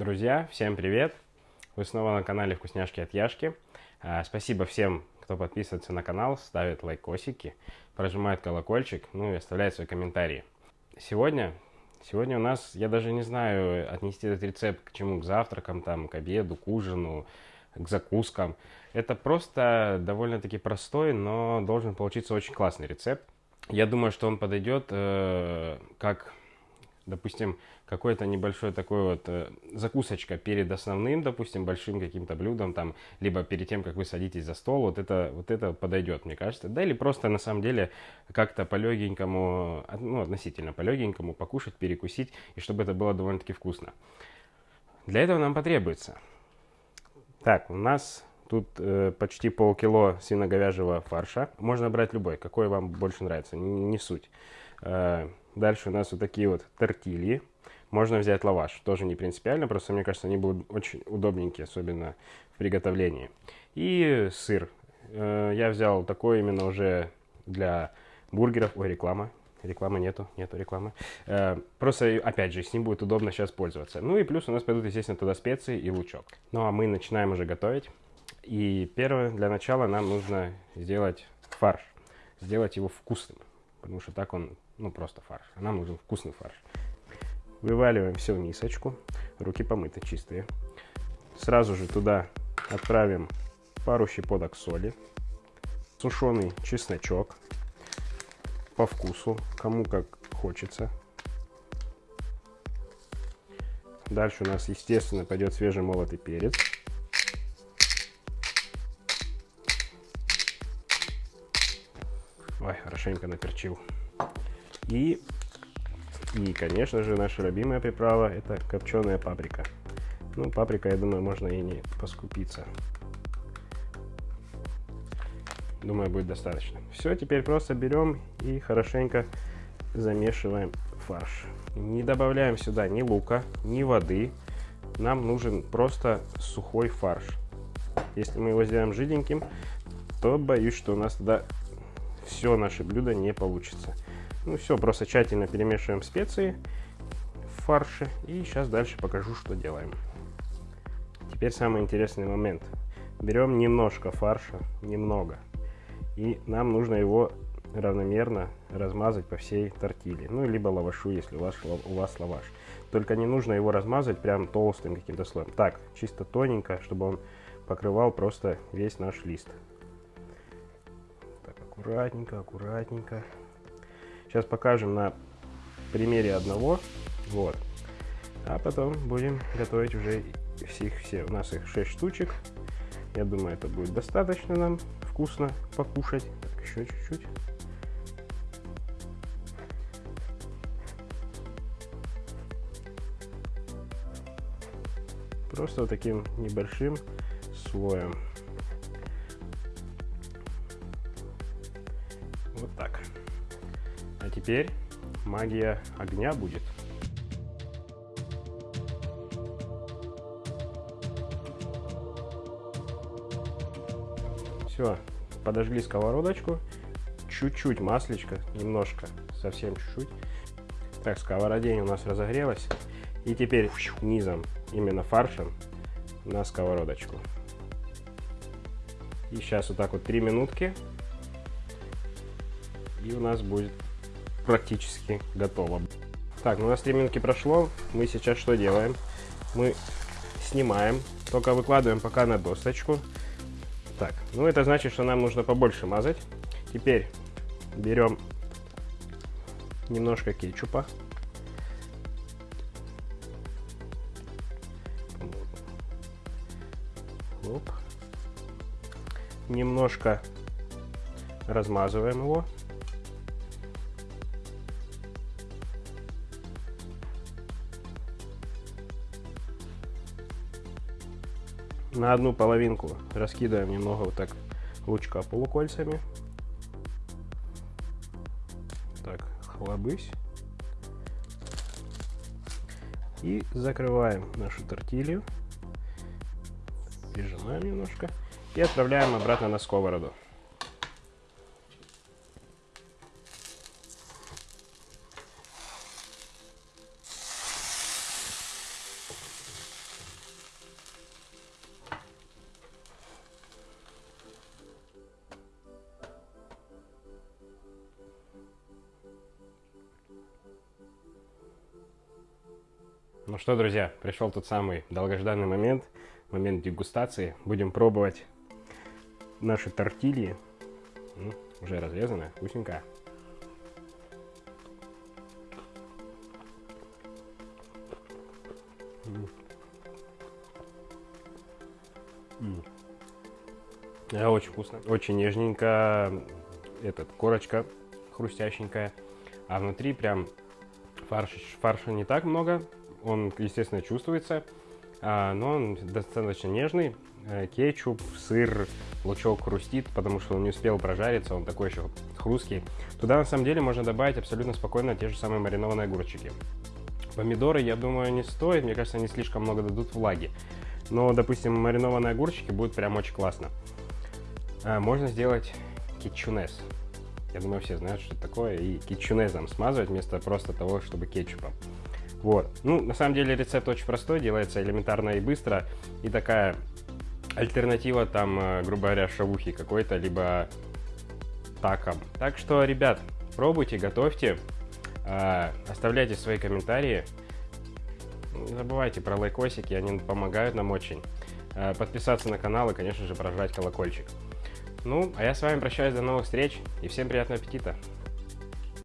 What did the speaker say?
Друзья, всем привет! Вы снова на канале Вкусняшки от Яшки. А, спасибо всем, кто подписывается на канал, ставит лайкосики, прожимает колокольчик, ну и оставляет свои комментарии. Сегодня, сегодня у нас, я даже не знаю, отнести этот рецепт к чему, к завтракам, там, к обеду, к ужину, к закускам. Это просто довольно-таки простой, но должен получиться очень классный рецепт. Я думаю, что он подойдет э, как допустим, какой-то небольшой такой вот э, закусочка перед основным, допустим, большим каким-то блюдом, там, либо перед тем, как вы садитесь за стол, вот это, вот это подойдет, мне кажется. Да, или просто, на самом деле, как-то по-легенькому, ну, относительно по-легенькому покушать, перекусить, и чтобы это было довольно-таки вкусно. Для этого нам потребуется. Так, у нас Тут э, почти полкило свино-говяжьего фарша. Можно брать любой, какой вам больше нравится, не, не суть. Э, Дальше у нас вот такие вот тортильи. Можно взять лаваш, тоже не принципиально, просто мне кажется, они будут очень удобненькие, особенно в приготовлении. И сыр. Э, я взял такой именно уже для бургеров. Ой, реклама. Рекламы нету, нету рекламы. Э, просто, опять же, с ним будет удобно сейчас пользоваться. Ну и плюс у нас пойдут, естественно, туда специи и лучок. Ну а мы начинаем уже готовить. И первое, для начала нам нужно сделать фарш. Сделать его вкусным. Потому что так он ну просто фарш. А нам нужен вкусный фарш. Вываливаем все в мисочку. Руки помыты, чистые. Сразу же туда отправим пару щепоток соли. Сушеный чесночок. По вкусу, кому как хочется. Дальше у нас, естественно, пойдет свежемолотый перец. Ой, хорошенько наперчил. И, и, конечно же, наша любимая приправа – это копченая паприка. Ну, паприка, я думаю, можно и не поскупиться. Думаю, будет достаточно. Все, теперь просто берем и хорошенько замешиваем фарш. Не добавляем сюда ни лука, ни воды. Нам нужен просто сухой фарш. Если мы его сделаем жиденьким, то боюсь, что у нас тогда все наше блюдо не получится. Ну все, просто тщательно перемешиваем специи в фарше. И сейчас дальше покажу, что делаем. Теперь самый интересный момент. Берем немножко фарша, немного. И нам нужно его равномерно размазать по всей тортиле. Ну, либо лавашу, если у вас, у вас лаваш. Только не нужно его размазать прям толстым каким-то слоем. Так, чисто тоненько, чтобы он покрывал просто весь наш лист. Аккуратненько, аккуратненько. Сейчас покажем на примере одного. Вот. А потом будем готовить уже всех, все. У нас их 6 штучек. Я думаю, это будет достаточно нам вкусно покушать. Так, еще чуть-чуть. Просто вот таким небольшим слоем. Вот так. А теперь магия огня будет. Все, подожгли сковородочку. Чуть-чуть маслечко, немножко, совсем чуть-чуть. Так, сковородень у нас разогрелась. И теперь низом, именно фаршем, на сковородочку. И сейчас вот так вот 3 минутки. И у нас будет практически готово. Так, ну у нас 3 минутки прошло. Мы сейчас что делаем? Мы снимаем, только выкладываем пока на досточку. Так, ну это значит, что нам нужно побольше мазать. Теперь берем немножко кетчупа. Оп. Немножко размазываем его. На одну половинку раскидываем немного вот так лучка полукольцами. Так, хлобысь. И закрываем нашу тортилью. Прижимаем немножко. И отправляем обратно на сковороду. Ну что, друзья, пришел тот самый долгожданный момент, момент дегустации. Будем пробовать наши тортильи. Ну, уже разрезанная, вкусненькая. Да, очень вкусно. Очень нежненько. Этот, корочка хрустященькая. А внутри прям фарш, фарша не так много. Он, естественно, чувствуется. А, но он достаточно нежный. Э, кетчуп, сыр, лучок хрустит, потому что он не успел прожариться, он такой еще хрусткий. Туда на самом деле можно добавить абсолютно спокойно те же самые маринованные огурчики. Помидоры, я думаю, не стоит, мне кажется, они слишком много дадут влаги. Но, допустим, маринованные огурчики будут прям очень классно. А, можно сделать кетчунес. Я думаю, все знают, что это такое. И кетчунезом смазывать вместо просто того, чтобы кетчупом. Вот. Ну, на самом деле рецепт очень простой, делается элементарно и быстро. И такая альтернатива там, э, грубо говоря, шавухи какой-то, либо таком. Так что, ребят, пробуйте, готовьте, э, оставляйте свои комментарии. Не забывайте про лайкосики, они помогают нам очень. Э, подписаться на канал и, конечно же, прожать колокольчик. Ну, а я с вами прощаюсь до новых встреч и всем приятного аппетита!